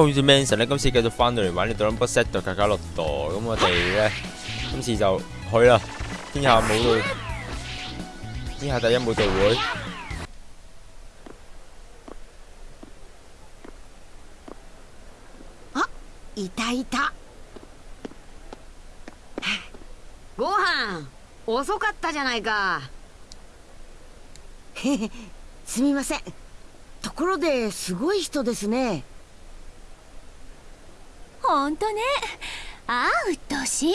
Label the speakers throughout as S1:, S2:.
S1: 好似 Manson 咧，今次繼續翻到嚟玩呢度 number set 度卡卡洛度，咁我哋咧今次就去啦，天下舞蹈，天下第一舞蹈會。
S2: あ、いたいた。
S3: ご飯遅かったじゃないか。
S2: すみません。ところですごい人ですね。
S4: ほんとね。ああ鬱陶しい。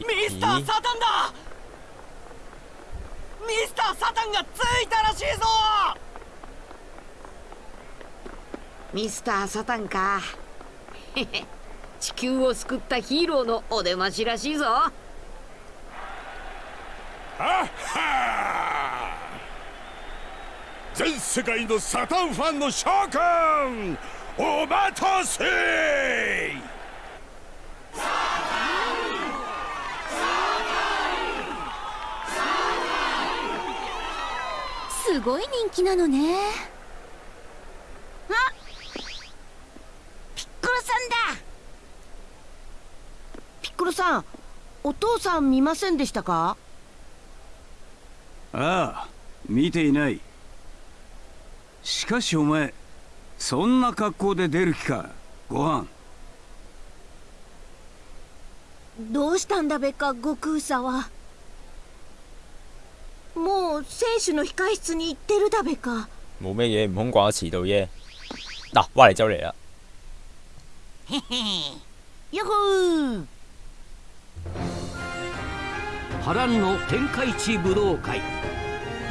S5: ミスター・サタンだ。ミスター・サタンがついたらしいぞ。
S3: ミスター・サタンか。地球を救ったヒーローのお出ましらしいぞ。
S6: はは全世界のサタンファンの諸君お待たせ!
S4: すごい人気なのね。
S2: あピッコロさんだ。ピッコロさんお父さん見ませんでしたか？
S7: ああ見ていないしかしお前そんな格好で出る気か？ご飯。
S4: どうしたんだべか悟空さは。もう選手の控室に行ってるだべか。
S1: 冇咩嘢，悟空掛遲到啫。嗱，挖嚟就嚟啦。
S2: へへよほー。
S8: 波乱の天下一武道会。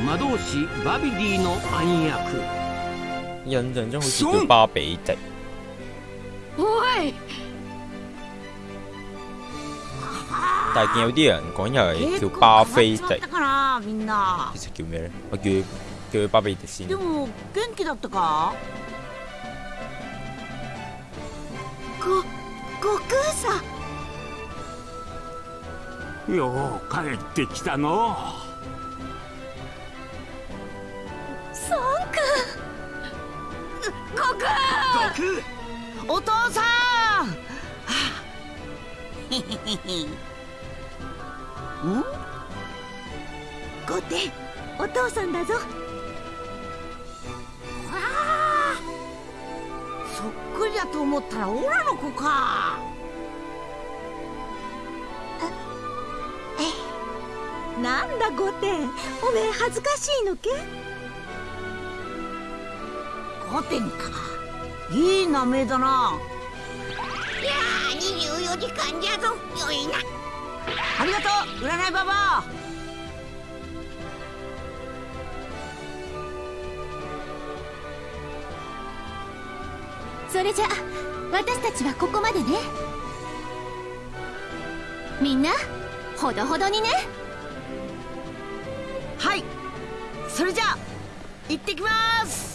S8: 魔導士バビディの暗躍
S1: 印象中好似叫巴比迪。
S3: おい
S1: 但係見有啲人講又係叫巴菲迪，其實叫咩咧？我叫佢叫佢巴比迪先
S2: で。も元気だったか
S4: ご悟空さ
S8: よう帰ってきたの
S3: 空
S2: お父さん。はあん？
S4: 御殿お父さんだぞ。
S2: そっくりだと思ったらオラの子か。
S4: なんだ御殿おめえ恥ずかしいのけ？
S2: 御殿かいい名前だな。い
S9: やー24時間じゃぞ。よいな。
S2: ありがとう。占いババア。
S4: それじゃ私たちはここまでね。みんなほどほどにね。
S2: はい。それじゃあ行ってきます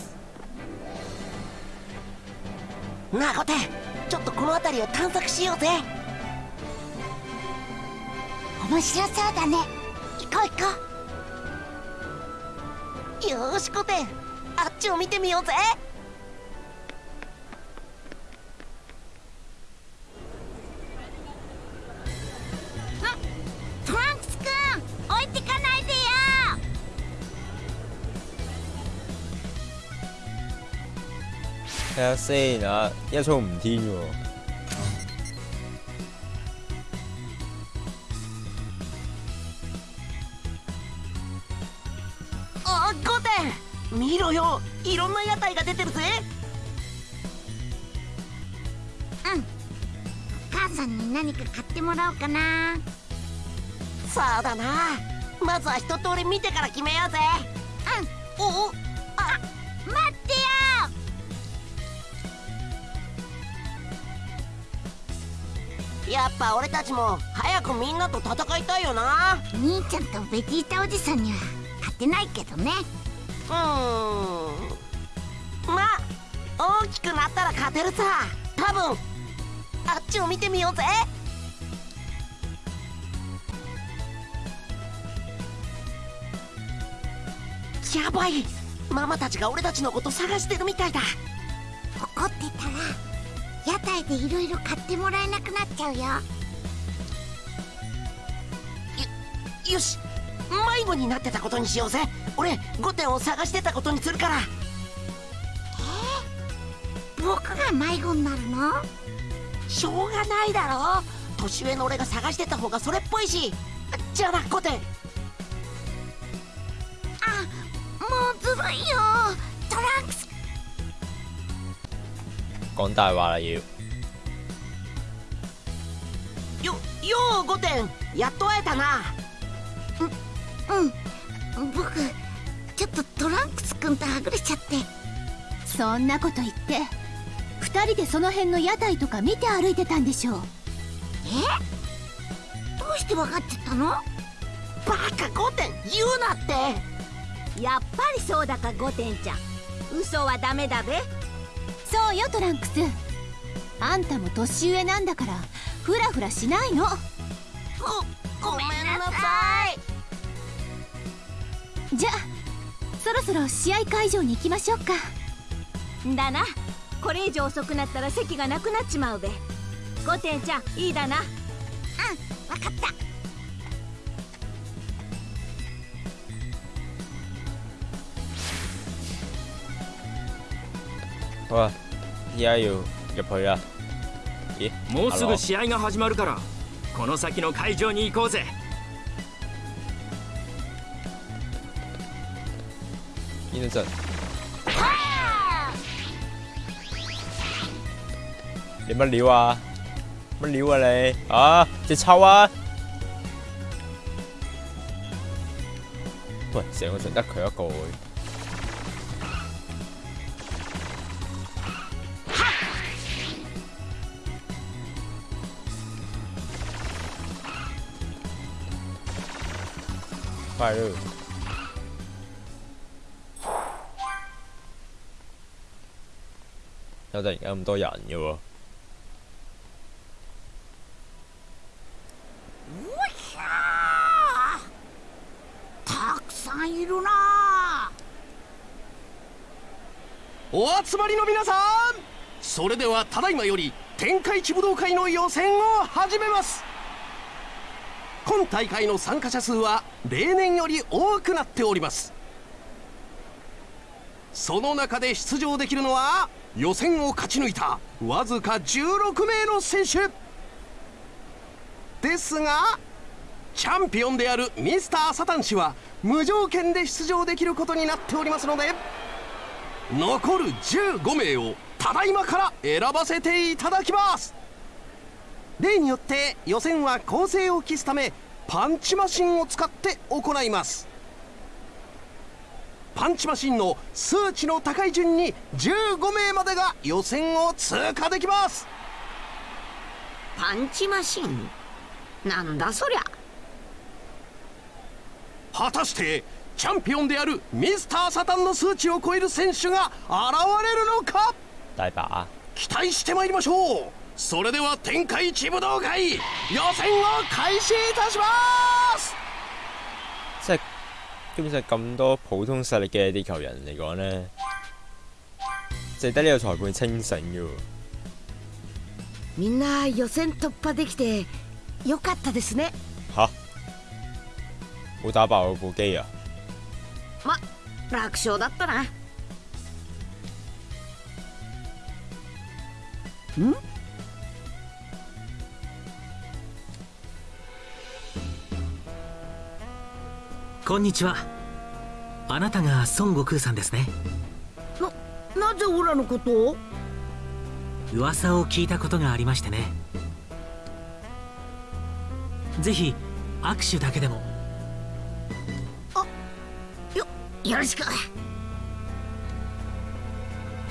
S9: なあコテちょっとこの辺りを探索しようぜ。面白そうだね。行こう行こう。よしコテあっちを見てみようぜ。
S1: 睇下先啊，一衝唔天喎。
S9: あコテ見ろよ。いろんな屋台が出てるぜ。
S2: 母さんに何か買ってもらおうかな。
S9: そうだな。まずは一通り見てから決めようぜ。うん。おおやっぱ俺たちも早くみんなと戦いたいよな。
S2: 兄ちゃんとベジータおじさんには勝てないけどね。
S9: うーん。まあ大きくなったら勝てるさ。多分あっちを見てみようぜ。やばい。ママたちが俺たちのこと探してるみたいだ。
S4: 怒ってた？らでいろいろ買ってもらえなくなっちゃうよ。
S9: よし。迷子になってたことにしようぜ。俺5点を探してたことにするから。
S4: 僕が迷子になるの？
S9: しょうがないだろ。年上の俺が探してた方がそれっぽいし。じゃあな5点
S4: あもうずるいよ。トランクス。
S1: 講大話啦要。
S9: よよう5点やっと会えたな。
S4: うん僕ちょっとトランクスくんとはぐれちゃって。
S10: そんなこと言って二人でその辺の屋台とか見て歩いてたんでしょう。
S4: え？どうして分かってたの？
S9: バカ5点言うなって。
S11: やっぱりそうだか5点ちゃん。嘘はダメだべ。
S10: そうよトランクス。あんたも年上なんだからフラフラしないの。
S9: ごごめんなさい。
S10: じゃあそろそろ試合会場に行きましょうか。
S11: だな。これ以上遅くなったら席がなくなっちまうべ。5点ちゃんいいだな。
S4: うん分かった。
S1: 好啊，而家要入去啦。咦？
S5: もうすぐ試合が始まるからこの先の会場に行こうぜ
S1: 邊度陣？你乜料啊？乜料啊你？啊，隻抽啊！喂，成個場得佢一個喎。快咯！有突然間咁多人嘅喎。
S2: たくさんいるな
S5: お集まりの皆さんそれではただいまより天下一武道会の予選を始めます今大会の参加者数は例年より多くなっております。その中で出場できるのは予選を勝ち抜いたわずか16名の選手。ですがチャンピオンであるミスターサタン氏は無条件で出場できることになっておりますので残る15名をただいまから選ばせていただきます。例によって予選は構成を期すためパンチマシンを使って行います。パンチマシンの数値の高い順に15名までが予選を通過できます。
S3: パンチマシン？なんだそりゃ。
S5: 果たしてチャンピオンであるミスターサタンの数値を超える選手が現れるのか？期待してまいりましょうそれでは天下一武道會予選を開始いたします
S1: 即係基本上咁多普通實力嘅地球人嚟講呢，淨係得呢個裁判清醒嘅喎。
S3: みんな予選突破できてよかったですね
S1: 吓？冇打爆我部機啊！
S3: ま楽勝だったなん？
S12: こんにちは。あなたが孫悟空さんですね。
S2: なぜオラのことを？
S12: 噂を聞いたことがありましてね。ぜひ握手だけでも。
S2: よよろしく。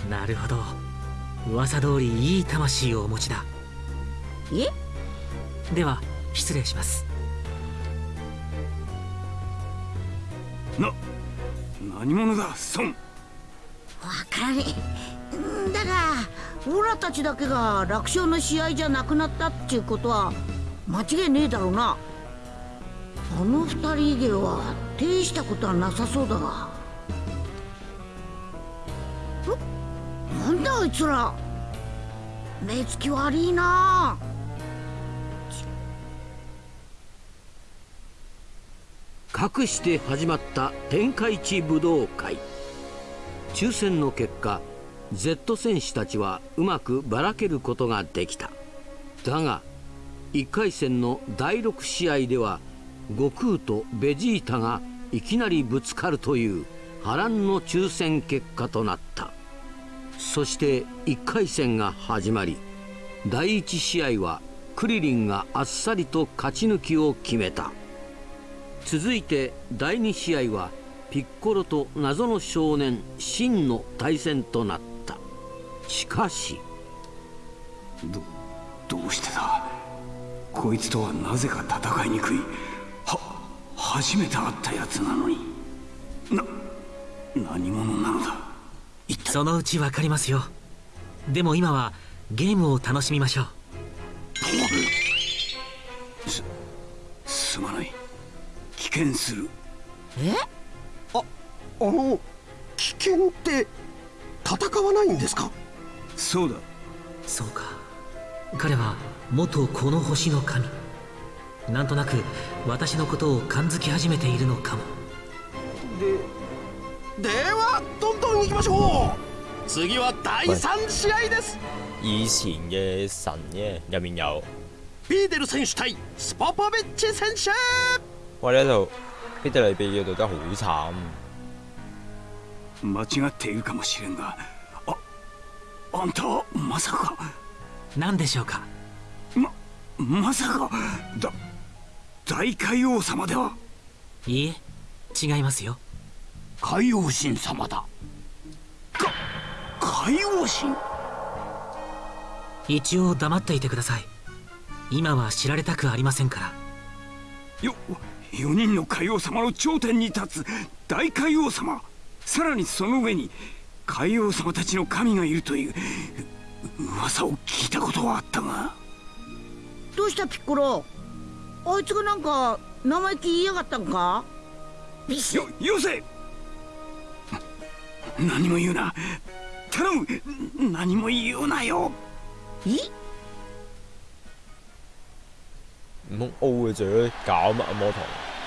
S12: なるほど。噂通りいい魂をお持ちだ。
S2: え。
S12: では失礼します
S7: 何者だ孫。
S2: わからだがオラたちだけが楽勝の試合じゃなくなったっていうことは間違いねえだろうな。あの二人以外は大したことはなさそうだが。なんだあいつら。目つき悪いな。
S8: あかして始まった天下一武道会。抽選の結果 Z 選手たちはうまくばらけることができた。だが1回戦の第6試合では悟空とベジータがいきなりぶつかるという波乱の抽選結果となった。そして1回戦が始まり第1試合はクリリンがあっさりと勝ち抜きを決めた。続いて第2試合はピッコロと謎の少年シンの対戦となった。しかし。
S7: どどうしてだ？こいつとはなぜか戦いにくい。は初めて会ったやつなのに。な何者なのだ？
S12: そのうちわかりますよ。でも今はゲームを楽しみましょう。
S7: すすまない危険する。
S2: え？
S5: ああの危険って戦わないんですか？
S7: そうだ。
S12: そうか。彼は元この星の神。なんとなく私のことを感づき始めているのかも。
S5: でではどんどん行きましょう。次は第3試合です。
S1: 以前嘅神嘅入面有
S5: ビーデル選手対スポポビッチ選手
S1: 喂呢度ビデル被叫到得好慘
S7: 間違っているかもしれんが。ああんたはまさか。
S12: 何でしょうか？
S7: ままさか。だ大海王様では。い
S12: いえ違いますよ。
S8: 海王神様だ。
S7: か海王神？
S12: 一応黙っていてください。今は知られたくありませんから。
S7: よ4人の海王様の頂点に立つ大海王様。さらにその上に海王様たちの神がいるという噂を聞いたことはあったが。
S2: どうしたピッコロ？あいつがなんか生意気言いやがったんか？
S7: よよせ何も言うな。頼む。何も言うなよ。
S2: え？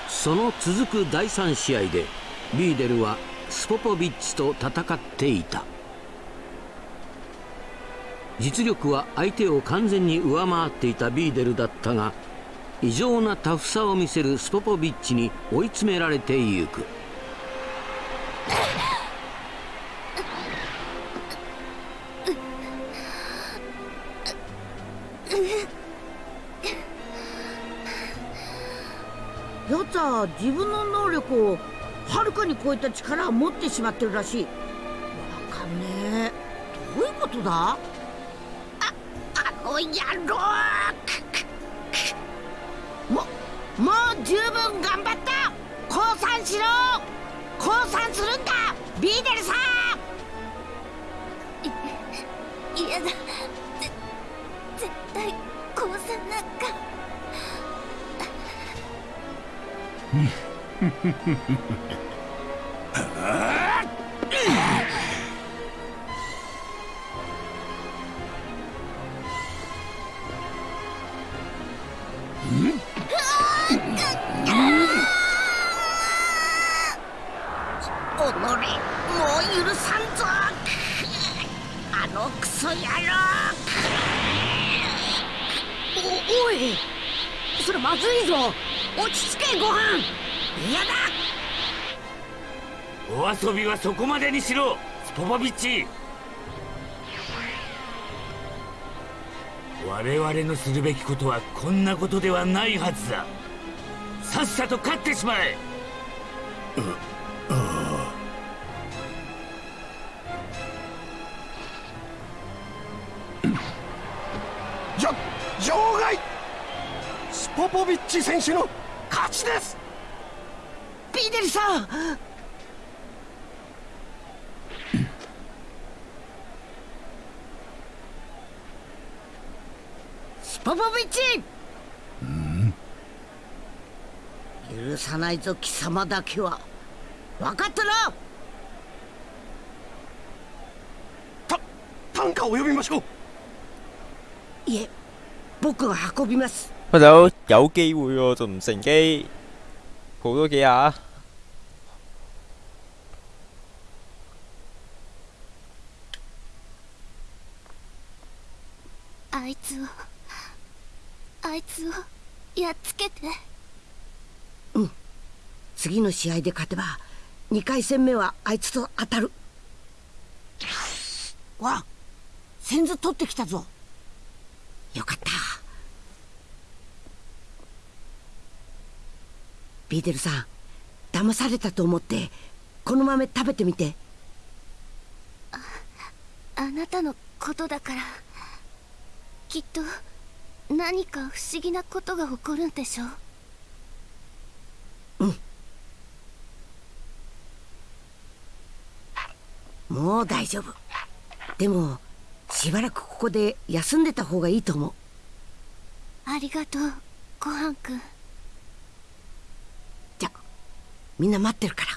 S8: その続く第3試合でビーデルはスポポビッチと戦っていた実力は相手を完全に上回っていたビーデルだったが異常なタフさを見せるスポポビッチに追い詰められていく
S2: は自分の能力をはるかに超えた力を持ってしまってるらしい。わかんねえ。どういうことだ？ああの野郎。ももう十分頑張った。降参しろ。降参するんだ。ビーデルさん
S4: フフフフフ。
S2: お
S13: 遊びはそこまでにしろスポポビッチ。我々のするべきことはこんなことではないはずだ。さっさと勝ってしまえ。
S5: じゃ場外。スポポビッチ選手の勝ちです。
S2: ビーデルさんポポビッチ許さないぞ貴様だけは。分かったな
S5: 担架を呼びましょう。
S2: いえ僕が運びます。
S1: 佢就有機會喎，仲唔乘機？抱多幾下。
S10: あいつをあいつをやっつけて
S2: うん次の試合で勝てば2回戦目はあいつと当たる。わあ先頭取ってきたぞ。よかった。ビーデルさん騙されたと思ってこの豆食べてみて。
S10: あなたのことだからきっと何か不思議なことが起こるんでしょ
S2: もう大丈夫。でもしばらくここで休んでた方がいいと思う。
S10: ありがとうごはんくん。
S2: じゃみんな待ってるから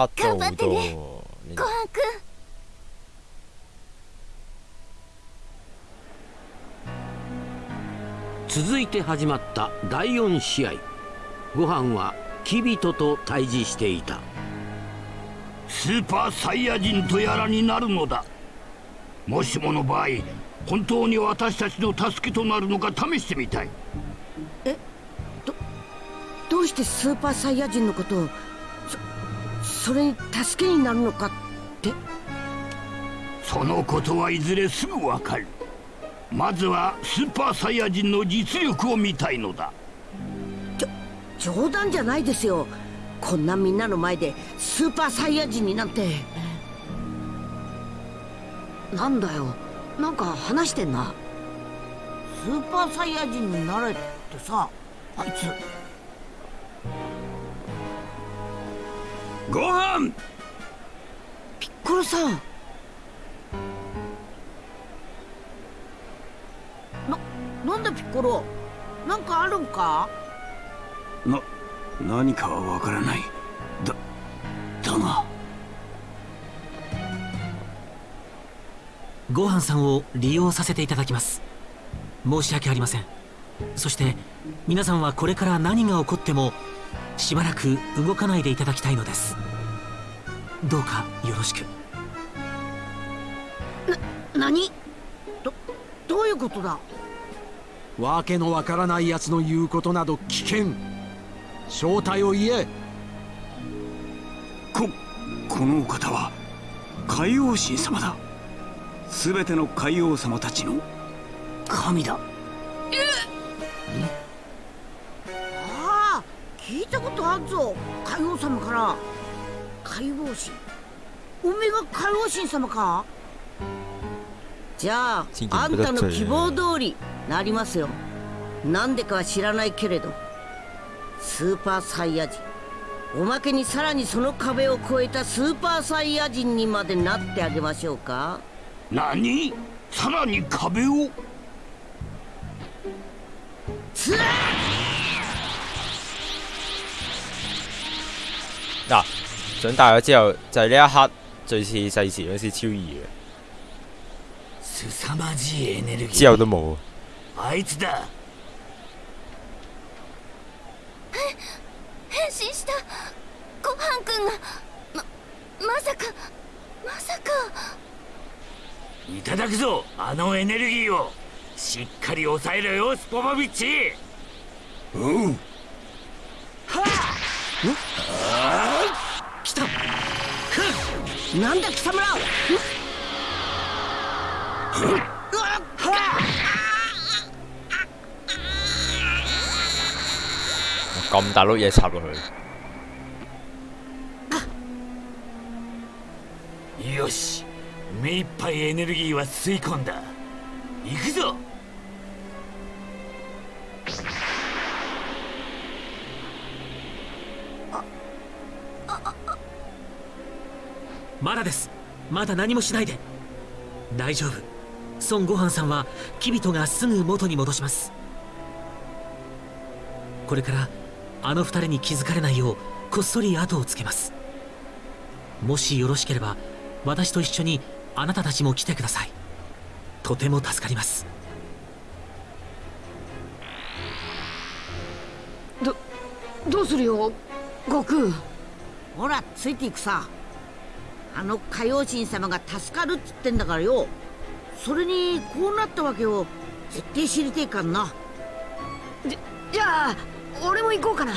S1: カット
S10: 頑張ってね。
S1: ね
S10: ごはんくん。
S8: 続いて始まった第4試合。ご飯はキビトと対峙していた。
S13: スーパーサイヤ人とやらになるのだ。もしもの場合本当に私たちの助けとなるのか試してみたい。
S2: どうしてスーパーサイヤ人のことをそそれに助けになるのかって？
S13: そのことはいずれすぐわかる。まずはスーパーサイヤ人の実力を見たいのだ。
S2: 冗談じゃないですよ。こんなみんなの前でスーパーサイヤ人になんて。なんだよ。なんか話してんな。スーパーサイヤ人になれってさあいつ
S7: ご飯！
S2: ピッコロさん。ななんだピッコロ？なんかあるんか？
S7: な何かはわからない。だだが
S12: ごはんさんを利用させていただきます。申し訳ありません。そして皆さんはこれから何が起こってもしばらく動かないでいただきたいのです。どうかよろしく。
S2: 何？どどういうことだ？
S14: わけのわからない奴の言うことなど危険正体を言え。
S7: ここのお方は海王神様だ。全ての海王様たちの神だ。
S2: ああ聞いたことあるぞ。海王様から。海王神おめえが海王神様か？じゃああんたの希望通りなりますよ。なんでかは知らないけれど。スーパーサイヤ人。おまけにさらにその壁を越えたスーパーサイヤ人にまでなってあげましょうか。
S13: 何？さらに壁を？
S2: つら
S1: 嗱，長大咗之後，就係呢一刻最似細時嗰時超易嘅，
S13: 凄まじいエネルギー。
S1: 之後都冇。
S13: あいつだ。
S10: 変身した。ごはんくんが。ままさか。まさか。
S13: いただくぞあのエネルギーを。しっかり抑えろよスポポビッチ。
S7: おう
S2: 来なんだ貴様ら
S1: 咁大碌嘢插落去，
S13: よし目いっぱいエネルギーは吸い込ん。だ行くぞ
S12: まだです。まだ何もしないで。大丈夫。孫悟飯さんはキビトがすぐ元に戻します。これからあの二人に気づかれないようこっそり後をつけます。もしよろしければ私と一緒にあなたたちも来てください。とても助かります。
S3: どどうするよ悟空。
S2: ほらついていくさあの海王神様が助かるっつってんだからよ。それにこうなったわけを絶対知りてえかんな。
S3: じじゃあ俺も行こうかな。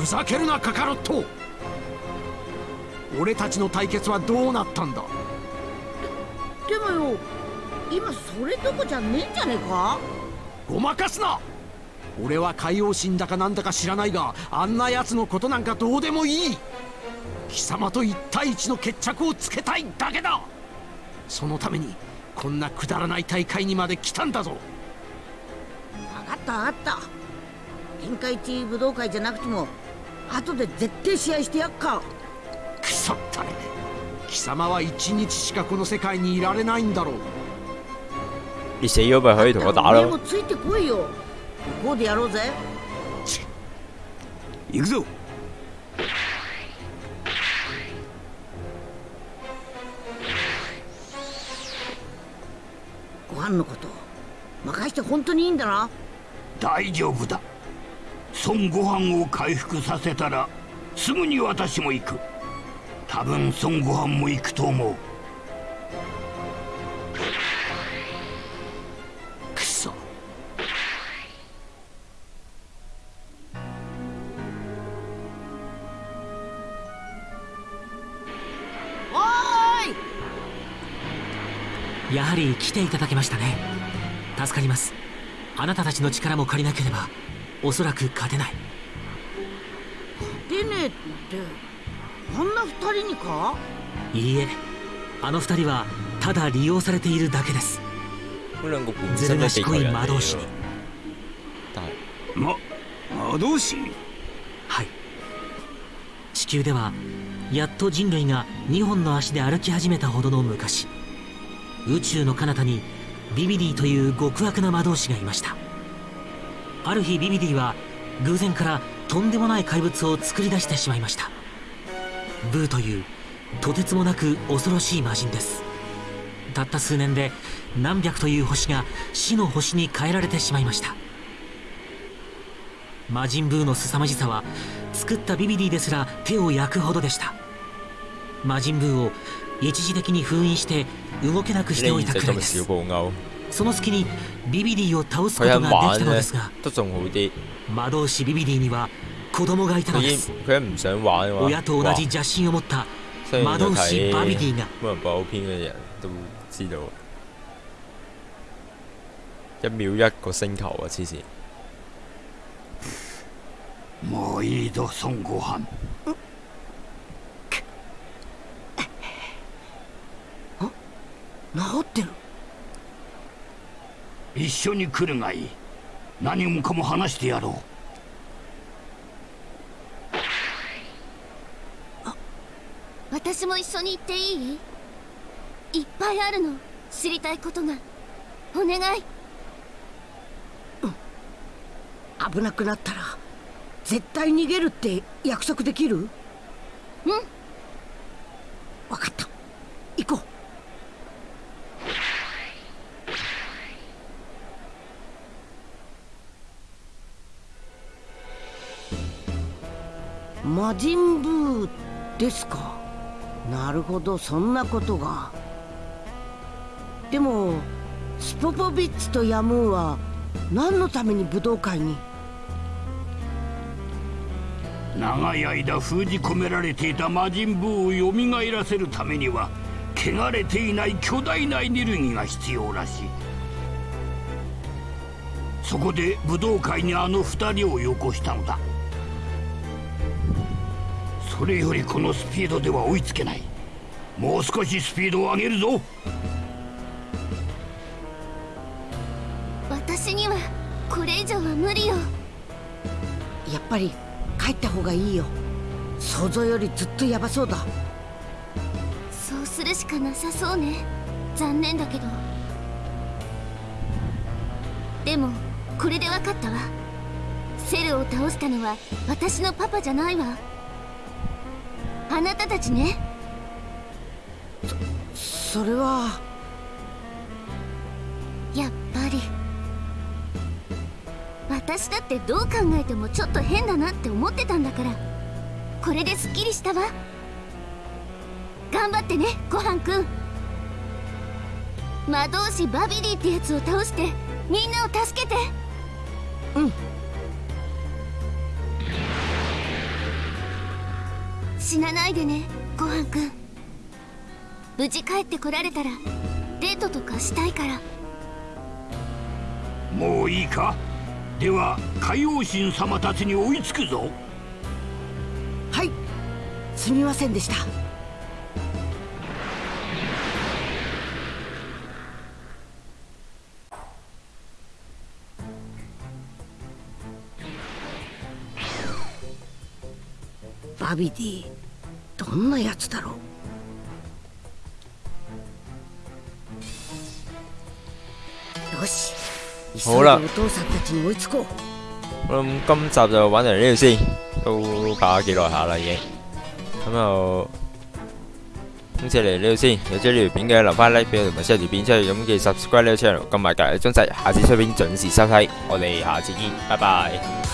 S14: ふざけるなカカロット。俺たちの対決はどうなったんだ？
S2: でもよ今それどこじゃねえんじゃねえか？
S14: ごまかすな。俺は海王神だかなんだか知らないがあんな奴のことなんかどうでもいい貴様と一対一の決着をつけたいだけだ。そのためにこんなくだらない大会にまで来たんだぞ。
S2: 分かった分かった。天下一武道会じゃなくても後で絶対試合してやっか。
S14: くそったれ貴様は一日しかこの世界にいられないんだろう。
S1: 你死咗咪可以同我打咯
S2: お前も。ついてこいよ。こうでやろうぜ。
S7: 行くぞ
S2: のこと。任して本当にいいんだな。
S13: 大丈夫だ。孫悟飯を回復させたらすぐに私も行く。多分孫悟飯も行くと思う。
S12: やはり来ていただけましたね。助かります。あなたたちの力も借りなければおそらく勝てない。
S2: 出ねえってあんな二人にか？
S12: いいえ。あの二人はただ利用されているだけです。ずる賢い魔導士に。
S7: ま魔導士？
S12: はい。地球ではやっと人類が2本の足で歩き始めたほどの昔宇宙の彼方にビビディという極悪な魔導士がいました。ある日ビビディは偶然からとんでもない怪物を作り出してしまいました。ブーというとてつもなく恐ろしい魔人です。たった数年で何百という星が死の星に変えられてしまいました。魔人ブーの凄まじさは作ったビビディですら手を焼くほどでした。魔人ブーを一時的に封印して動けなくしておいた
S1: 呢
S12: くらいですその隙にビビディを倒すこ
S1: 佢
S12: とができたのですが。魔導士ビビディには子供がいたのです。親と同じ邪心を持った魔導士バビデ
S1: 睇
S12: ィが《
S1: 一秒一個星球啊！黐線。
S13: もういいぞ孫悟飯
S2: 治ってる。
S13: 一緒に来るがいい。何もかも話してやろ
S10: 私も一緒に行っていい？いっぱいあるの。知りたいことが。お願い。
S2: 危なくなったら絶対逃げるって約束できる？うん人ブーですか。なるほどそんなことが。でもスポポビッチとヤムーは何のために武道会に？
S13: 長い間封じ込められていた魔人ブーを蘇らせるためには汚れていない巨大なエネルギーが必要らしい。そこで武道会にあの二人をよこしたのだ。それよりこのスピードでは追いつけない。もう少しスピードを上げるぞ。
S10: 私にはこれ以上は無理よ。
S2: やっぱり帰った方がいいよ。想像よりずっとヤバそうだ。
S10: そうするしかなさそうね。残念だけど。でもこれで分かったわ。セルを倒したのは私のパパじゃないわあなたたちね。
S2: それは。
S10: やっぱり。私だってどう考えてもちょっと変だなって思ってたんだから。これですっきりしたわ。頑張ってねごはんくん魔導士バビリーってやつを倒してみんなを助けて。
S2: うん
S10: 死なないでねごはんくん。無事帰ってこられたらデートとかしたいから。
S13: もういいか？では海王神様たちに追いつくぞ。
S2: はい。すみませんでした。バビディどんなやつだろう？よし。急いで
S1: 好啦
S2: お父さんたちに追いつこう。
S1: 我諗今集就玩到嚟呢度先，都拍咗幾耐下啦已經。咁就今次嚟呢度先，有追呢條片嘅留翻 like 俾我同埋 share 條片出去，咁記得 subscribe 呢個 channel，撳埋隔離鐘仔，下次出片準時收睇，我哋下次見，拜拜。